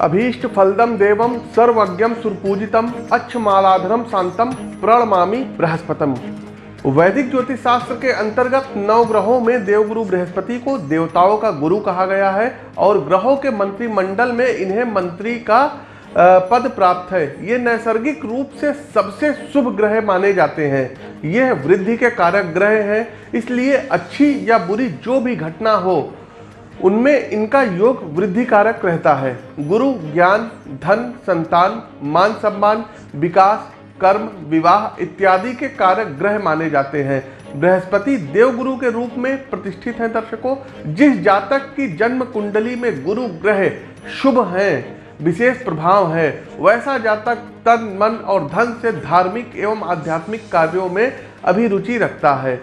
अभीष्ट फलदम देवम सर्वज्ञम सुरपूजितम अच्छमालाधरम शांतम प्रणमामी बृहस्पतम। वैदिक ज्योतिष शास्त्र के अंतर्गत नौ ग्रहों में देवगुरु बृहस्पति को देवताओं का गुरु कहा गया है और ग्रहों के मंत्रिमंडल में इन्हें मंत्री का पद प्राप्त है। ये नैसर्गिक रूप से सबसे शुभ ग्रह माने जाते हैं। यह वृद्धि के कारक ग्रह हैं, इसलिए अच्छी या बुरी जो भी घटना हो उनमें इनका योग वृद्धि कारक रहता है। गुरु, ज्ञान, धन, संतान, मान सम्मान, विकास, कर्म, विवाह इत्यादि के कारक ग्रह माने जाते हैं। बृहस्पति देवगुरु के रूप में प्रतिष्ठित हैं दर्शकों। जिस जातक की जन्म कुंडली में गुरु ग्रह शुभ हैं, विशेष प्रभाव है, वैसा जातक तन, मन और धन से धार्मिक एवं आध्यात्मिक कार्यों में अभिरुचि रखता है।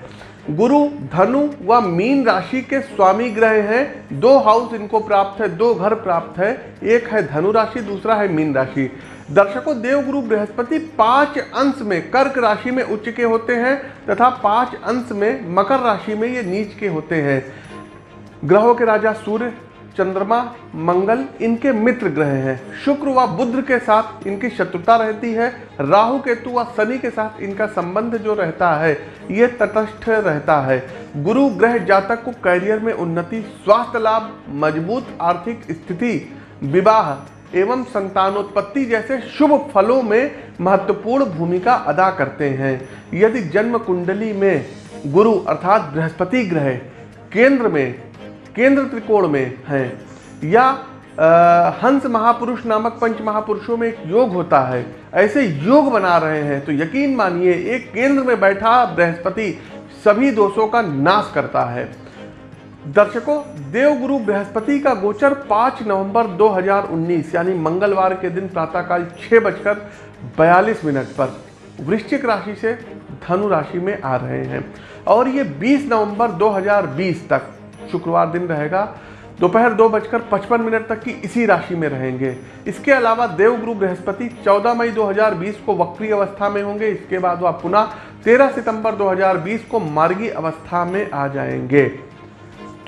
गुरु, धनु व मीन राशि के स्वामी ग्रह हैं। दो हाउस इनको प्राप्त है, दो घर प्राप्त है। एक है धनु राशि, दूसरा है मीन राशि। दर्शकों, देवगुरु बृहस्पति पाँच अंश में कर्क राशि में उच्च के होते हैं तथा पाँच अंश में मकर राशि में ये नीच के होते हैं। ग्रहों के राजा सूर्य चंद्रमा, मंगल इनके मित्र ग्रह हैं। शुक्र व बुद्ध के साथ इनकी शत्रुता रहती है। राहु, केतु व शनि के साथ इनका संबंध जो रहता है, ये तटस्थ रहता है। गुरु ग्रह जातक को कैरियर में उन्नति, स्वास्थ्य लाभ, मज़बूत आर्थिक स्थिति, विवाह एवं संतानोत्पत्ति जैसे शुभ फलों में महत्वपूर्ण भूमिका अदा करते हैं। यदि जन्म कुंडली में गुरु अर्थात बृहस्पति ग्रह केंद्र में केंद्र त्रिकोण में हैं। या आ, हंस महापुरुष नामक पंच महापुरुषों में एक योग होता है। ऐसे योग बना रहे हैं तो यकीन मानिए एक केंद्र में बैठा बृहस्पति सभी दोषों का नाश करता है। दर्शकों देवगुरु बृहस्पति का गोचर 5 नवंबर 2019 यानी मंगलवार के दिन प्रातःकाल छः बजकर बयालीस मिनट पर वृश्चिक राशि से धनु राशि में आ रहे हैं। और ये 20 नवंबर 2020 तक शुक्रवार दिन रहेगा। दोपहर दो बजकर पचपन मिनट तक की इसी राशि में रहेंगे। इसके अलावा देवगुरु बृहस्पति 14 मई 2020 को वक्री अवस्था में होंगे। इसके बाद वह पुनः 13 सितंबर 2020 को मार्गी अवस्था में आ जाएँगे।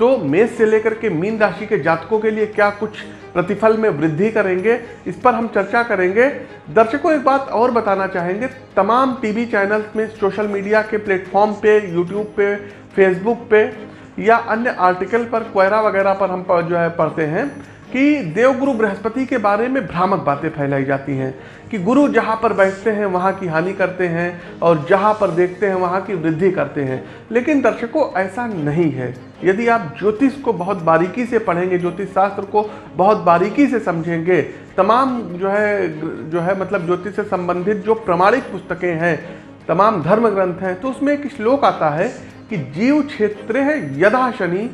तो मेष से लेकर के मीन राशि के जातकों के लिए क्या कुछ प्रतिफल में वृद्धि करेंगे, इस पर हम चर्चा करेंगे। दर्शकों, एक बात और बताना चाहेंगे। तमाम टीवी चैनल्स में सोशल मीडिया के प्लेटफॉर्म पे, यूट्यूब पे, फेसबुक पे या अन्य आर्टिकल पर क्वेरा वगैरह पर हम जो है पढ़ते हैं कि देवगुरु बृहस्पति के बारे में भ्रामक बातें फैलाई जाती हैं कि गुरु जहाँ पर बैठते हैं, वहाँ की हानि करते हैं और जहाँ पर देखते हैं, वहाँ की वृद्धि करते हैं। लेकिन दर्शकों, ऐसा नहीं है। यदि आप ज्योतिष को बहुत बारीकी से पढ़ेंगे, ज्योतिष शास्त्र को बहुत बारीकी से समझेंगे, तमाम जो है जो है मतलब ज्योतिष से संबंधित जो प्रमाणिक पुस्तकें हैं, तमाम धर्म ग्रंथ हैं तो उसमें एक श्लोक आता है कि जीव क्षेत्र यदा शनि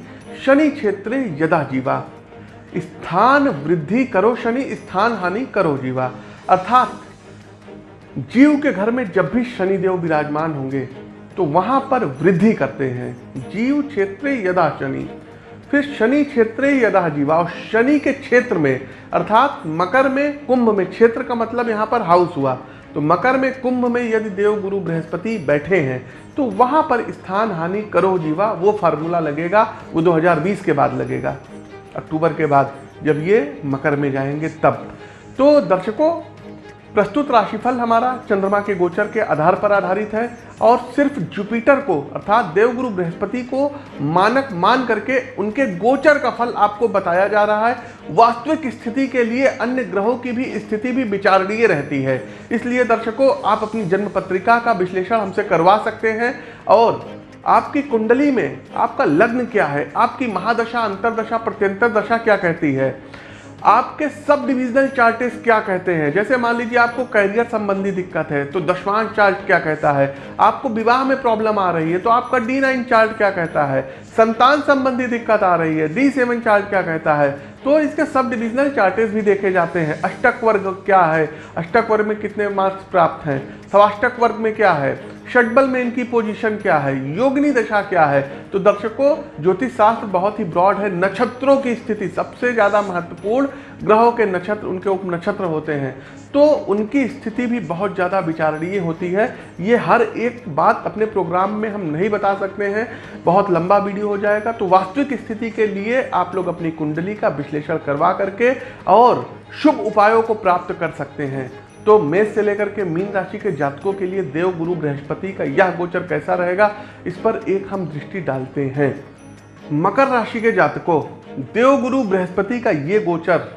शनि क्षेत्र यदा जीवा। स्थान वृद्धि करो शनि, स्थान हानि करो जीवा। अर्थात जीव के घर में जब भी शनिदेव विराजमान होंगे तो वहाँ पर वृद्धि करते हैं। जीव क्षेत्र यदा शनि, फिर शनि क्षेत्र यदा जीवा। और शनि के क्षेत्र में, अर्थात मकर में, कुंभ में, क्षेत्र का मतलब यहाँ पर हाउस हुआ। तो मकर में कुंभ में यदि देव गुरु बृहस्पति बैठे हैं तो वहाँ पर स्थान हानि करो जीवा, वो फार्मूला लगेगा, वो 2020 के बाद लगेगा, अक्टूबर के बाद, जब ये मकर में जाएँगे तब। तो दर्शकों प्रस्तुत राशिफल हमारा चंद्रमा के गोचर के आधार पर आधारित है और सिर्फ़ जुपिटर को, अर्थात देवगुरु बृहस्पति को मानक मान करके उनके गोचर का फल आपको बताया जा रहा है। वास्तविक स्थिति के लिए अन्य ग्रहों की भी स्थिति भी विचारणीय रहती है। इसलिए दर्शकों, आप अपनी जन्म पत्रिका का विश्लेषण हमसे करवा सकते हैं और आपकी कुंडली में आपका लग्न क्या है? आपकी महादशा, अंतरदशा, प्रत्यंतर दशा क्या कहती है? आपके सब डिविजनल चार्टेस क्या कहते हैं? जैसे मान लीजिए आपको कैरियर संबंधी दिक्कत है तो दशवांश चार्ट क्या कहता है? आपको विवाह में प्रॉब्लम आ रही है तो आपका डी नाइन चार्ट क्या कहता है? संतान संबंधी दिक्कत आ रही है डी सेवन चार्ट क्या कहता है? तो इसके सब डिविजनल चार्टेस भी देखे जाते हैं। अष्टक वर्ग क्या है? अष्टक वर्ग में कितने मार्क्स प्राप्त हैं? सवाष्टक वर्ग में क्या है? षटबल में इनकी पोजीशन क्या है? योगनी दशा क्या है? तो दर्शकों ज्योतिष शास्त्र बहुत ही ब्रॉड है। नक्षत्रों की स्थिति सबसे ज़्यादा महत्वपूर्ण, ग्रहों के नक्षत्र, उनके उप नक्षत्र होते हैं। तो उनकी स्थिति भी बहुत ज़्यादा विचारणीय होती है। ये हर एक बात अपने प्रोग्राम में हम नहीं बता सकते हैं। बहुत लंबा वीडियो हो जाएगा। तो वास्तविक स्थिति के लिए आप लोग अपनी कुंडली का विश्लेषण करवा करके और शुभ उपायों को प्राप्त कर सकते हैं। तो मेष से लेकर के मीन राशि के जातकों के लिए देव, गुरु, बृहस्पति का यह गोचर कैसा रहेगा, इस पर एक हम दृष्टि डालते हैं। मकर राशि के जातकों, देव, गुरु, बृहस्पति का ये गोचर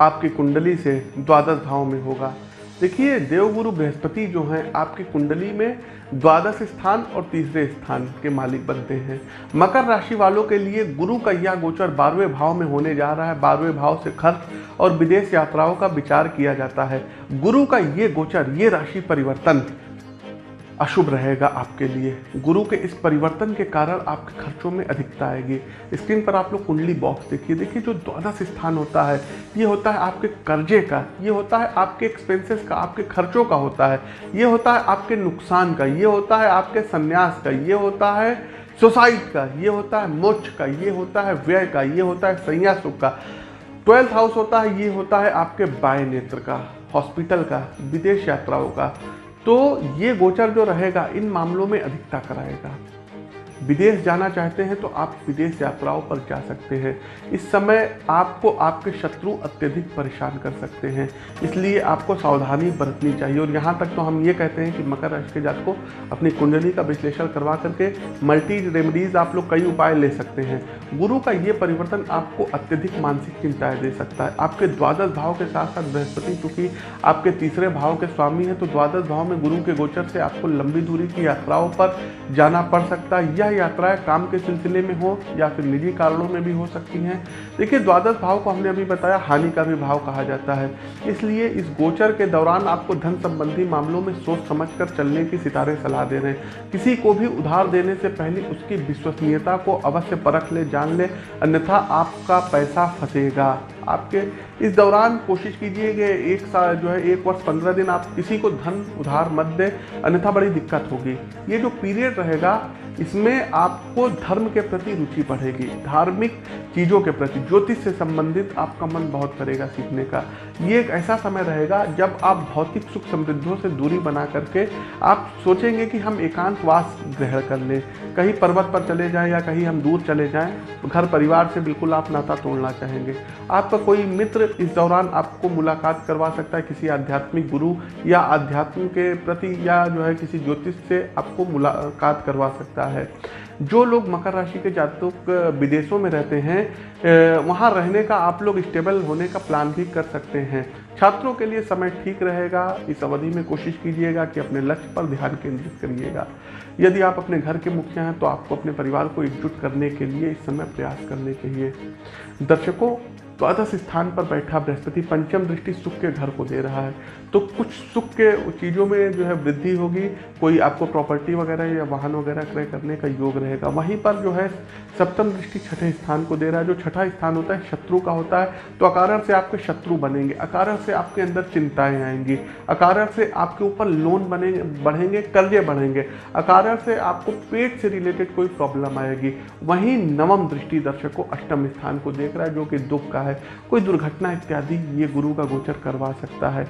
आपकी कुंडली से द्वादश भाव में होगा। देखिए, देवगुरु बृहस्पति जो हैं, आपकी कुंडली में द्वादश स्थान और तीसरे स्थान के मालिक बनते हैं। मकर राशि वालों के लिए गुरु का यह गोचर बारहवें भाव में होने जा रहा है। बारहवें भाव से खर्च और विदेश यात्राओं का विचार किया जाता है। गुरु का ये गोचर, ये राशि परिवर्तन अशुभ रहेगा आपके लिए। गुरु के इस परिवर्तन के कारण आपके खर्चों में अधिकता आएगी। स्क्रीन पर आप लोग कुंडली बॉक्स देखिए। देखिए, जो द्वादश स्थान होता है, ये होता है आपके कर्जे का, ये होता है आपके एक्सपेंसेस का, आपके खर्चों का होता है। ये होता है आपके नुकसान का, ये होता है आपके संन्यास का, ये होता है सोसाइट का, ये होता है मोक्ष का, ये होता है व्यय का, ये होता है संन्यासुख का। ट्वेल्थ हाउस होता है, ये होता है आपके बाय नेत्र का हॉस्पिटल का, विदेश यात्राओं का। तो ये गोचर जो रहेगा इन मामलों में अधिकता कराएगा। विदेश जाना चाहते हैं तो आप विदेश यात्राओं पर जा सकते हैं। इस समय आपको आपके शत्रु अत्यधिक परेशान कर सकते हैं। इसलिए आपको सावधानी बरतनी चाहिए। और यहाँ तक तो हम ये कहते हैं कि मकर राशि के जात को अपनी कुंडली का विश्लेषण करवा करके मल्टी रेमडीज आप लोग कई उपाय ले सकते हैं। गुरु का ये परिवर्तन आपको अत्यधिक मानसिक चिंताएँ दे सकता है। आपके द्वादश भाव के साथ साथ बृहस्पति चूँकि आपके तीसरे भाव के स्वामी हैं तो द्वादश भाव में गुरु के गोचर से आपको लंबी दूरी की यात्राओं पर जाना पड़ सकता है। यह यात्राएँ काम के सिलसिले में हो या फिर निजी कारणों में भी हो सकती हैं। देखिए, द्वादश भाव को हमने अभी बताया, हानि का भी भाव कहा जाता है। इसलिए इस गोचर के दौरान आपको धन संबंधी मामलों में सोच समझ चलने की सितारे सलाह दे रहे हैं। किसी को भी उधार देने से पहले उसकी विश्वसनीयता को अवश्य परख ले, जान ले, अन्यथा आपका पैसा फंसेगा। आपके इस दौरान कोशिश कीजिए कि एक साल जो है, एक वर्ष पंद्रह दिन आप किसी को धन, उधार मत दें, अन्यथा बड़ी दिक्कत होगी। ये जो पीरियड रहेगा इसमें आपको धर्म के प्रति रुचि बढ़ेगी, धार्मिक चीज़ों के प्रति, ज्योतिष से संबंधित आपका मन बहुत करेगा सीखने का। ये एक ऐसा समय रहेगा जब आप भौतिक सुख समृद्धों से दूरी बना करके आप सोचेंगे कि हम एकांतवास ग्रहण कर लें। कहीं पर्वत पर चले जाएँ या कहीं हम दूर चले जाएँ, घर परिवार से बिल्कुल आप नाता तोड़ना चाहेंगे। आपका कोई मित्र इस दौरान आपको मुलाकात करवा सकता है, किसी आध्यात्मिक गुरु या आध्यात्म के प्रति या जो है किसी ज्योतिष से आपको मुलाकात करवा सकता है। जो लोग मकर राशि के जातक विदेशों में रहते हैं वहाँ रहने का आप लोग स्टेबल होने का प्लान भी कर सकते हैं। छात्रों के लिए समय ठीक रहेगा। इस अवधि में कोशिश कीजिएगा कि अपने लक्ष्य पर ध्यान केंद्रित करिएगा। यदि आप अपने घर के मुखिया हैं तो आपको अपने परिवार को एकजुट करने के लिए इस समय प्रयास करने चाहिए दर्शकों द्वादश स्थान पर बैठा बृहस्पति पंचम दृष्टि सुख के घर को दे रहा है। तो कुछ सुख के चीज़ों में जो है वृद्धि होगी। कोई आपको प्रॉपर्टी वगैरह या वाहन वगैरह क्रय करने का योग रहेगा। वहीं पर जो है सप्तम दृष्टि छठे स्थान को दे रहा है। जो छठा स्थान होता है, शत्रु का होता है तो अकारण से आपके शत्रु बनेंगे। अकारण से आपके अंदर चिंताएँ आएँगी। अकारण से आपके ऊपर लोन बनेंगे बढ़ेंगे, कर्जे बढ़ेंगे। अकारण से आपको पेट से रिलेटेड कोई प्रॉब्लम आएगी। वहीं नवम दृष्टि दर्शक को अष्टम स्थान को देख रहा है, जो कि दुख का है। कोई दुर्घटना इत्यादि, ये गुरु का गोचर करवा सकता है।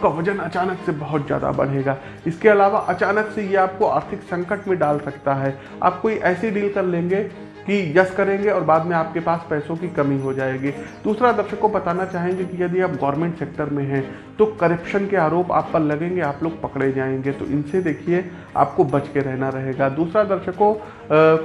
आपका वज़न अचानक से बहुत ज़्यादा बढ़ेगा। इसके अलावा अचानक से ये आपको आर्थिक संकट में डाल सकता है। आप कोई ऐसी डील कर लेंगे कि यस करेंगे और बाद में आपके पास पैसों की कमी हो जाएगी। दूसरा दर्शक को बताना चाहेंगे कि यदि आप गवर्नमेंट सेक्टर में हैं तो करप्शन के आरोप आप पर लगेंगे, आप लोग पकड़े जाएँगे। तो इनसे देखिए, आपको बच के रहना रहेगा। दूसरा दर्शकों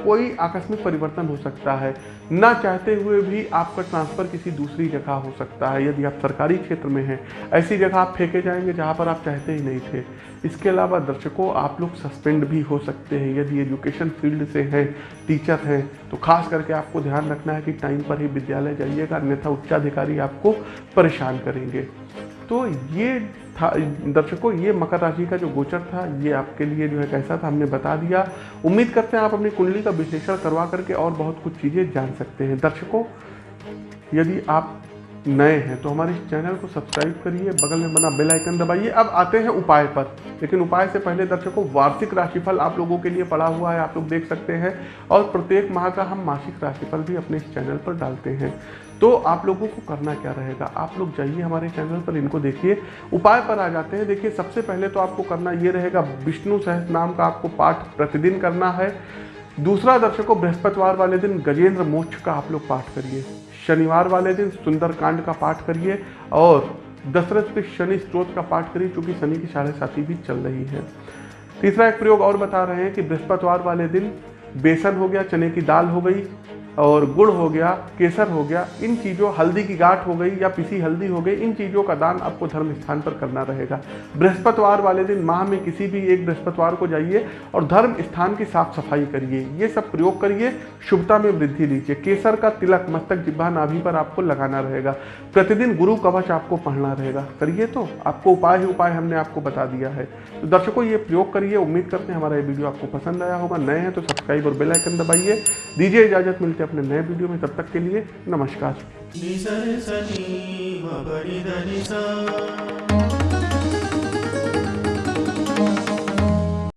कोई आकस्मिक परिवर्तन हो सकता है। ना चाहते हुए भी आपका ट्रांसफ़र किसी दूसरी जगह हो सकता है, यदि आप सरकारी क्षेत्र में हैं। ऐसी जगह आप फेंके जाएँगे जहाँ पर आप चाहते ही नहीं थे। इसके अलावा दर्शकों, आप लोग सस्पेंड भी हो सकते हैं। यदि एजुकेशन फ़ील्ड से हैं टीचर हैं तो खास करके आपको ध्यान रखना है कि टाइम पर ही विद्यालय जाइएगा, अन्यथा उच्चाधिकारी आपको परेशान करेंगे। तो ये था, दर्शकों ये मकर राशि का जो गोचर था, ये आपके लिए जो है कैसा था, हमने बता दिया। उम्मीद करते हैं आप अपनी कुंडली का विश्लेषण करवा करके और बहुत कुछ चीज़ें जान सकते हैं। दर्शकों, यदि आप नए हैं तो हमारे चैनल को सब्सक्राइब करिए, बगल में बना बेल आइकन दबाइए। अब आते हैं उपाय पर। लेकिन उपाय से पहले दर्शकों, वार्षिक राशिफल आप लोगों के लिए पड़ा हुआ है, आप लोग देख सकते हैं। और प्रत्येक माह का हम मासिक राशिफल भी अपने इस चैनल पर डालते हैं। तो आप लोगों को करना क्या रहेगा? आप लोग जाइए हमारे चैनल पर, इनको देखिए। उपाय पर आ जाते हैं। देखिए, सबसे पहले तो आपको करना ये रहेगा, विष्णु सहस नाम का आपको पाठ प्रतिदिन करना है। दूसरा दर्शकों, बृहस्पतिवार वाले दिन गजेंद्र मोक्ष का आप लोग पाठ करिए। शनिवार वाले दिन सुंदरकांड का पाठ करिए और दशरथ के शनि स्त्रोत का पाठ करिए क्योंकि शनि की साढ़े साथी भी चल रही है। तीसरा एक प्रयोग और बता रहे हैं कि बृहस्पतिवार वाले दिन बेसन हो गया, चने की दाल हो गई और गुड़ हो गया, केसर हो गया, इन चीज़ों, हल्दी की गांठ हो गई या पिसी हल्दी हो गई, इन चीज़ों का दान आपको धर्म स्थान पर करना रहेगा। बृहस्पतिवार वाले दिन माह में किसी भी एक बृहस्पतिवार को जाइए और धर्म स्थान की साफ़ सफ़ाई करिए। ये सब प्रयोग करिए, शुभता में वृद्धि लीजिए। केसर का तिलक, मस्तक, जिब्बा, नाभि पर आपको लगाना रहेगा। प्रतिदिन गुरु कवच आपको पढ़ना रहेगा। करिए तो आपको उपाय ही उपाय हमने आपको बता दिया है। तो दर्शकों, ये प्रयोग करिए। उम्मीद करते हैं हमारा ये वीडियो आपको पसंद आया होगा। नए हैं तो सब्सक्राइब और बेलाइकन दबाइए। दीजिए इजाज़त, मिलते अपने नए वीडियो में तब तक के लिए नमस्कार।